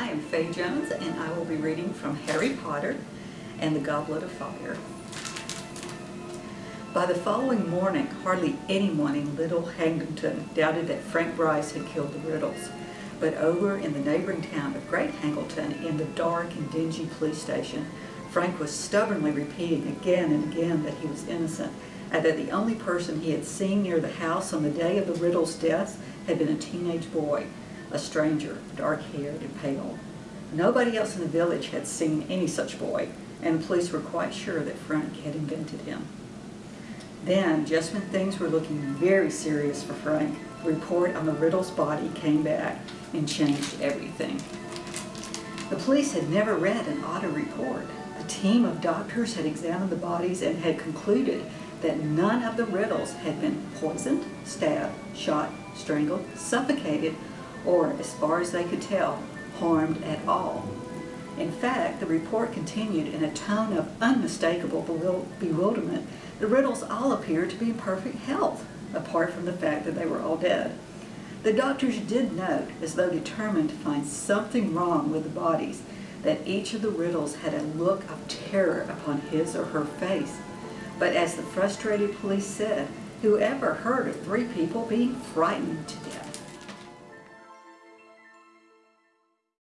I am Faye Jones and I will be reading from Harry Potter and the Goblet of Fire. By the following morning, hardly anyone in Little Hangleton doubted that Frank Bryce had killed the Riddles. But over in the neighboring town of Great Hangleton, in the dark and dingy police station, Frank was stubbornly repeating again and again that he was innocent, and that the only person he had seen near the house on the day of the Riddles' deaths had been a teenage boy, a stranger, dark-haired and pale. Nobody else in the village had seen any such boy, and the police were quite sure that Frank had invented him. Then, just when things were looking very serious for Frank, the report on the Riddle's body came back and changed everything. The police had never read an auto report. A team of doctors had examined the bodies and had concluded that none of the Riddles had been poisoned, stabbed, shot, strangled, suffocated, or, as far as they could tell, harmed at all. In fact, the report continued in a tone of unmistakable bewilderment. The Riddles all appeared to be in perfect health, apart from the fact that they were all dead. The doctors did note, as though determined to find something wrong with the bodies, that each of the Riddles had a look of terror upon his or her face. But as the frustrated police said, whoever heard of three people being frightened to death?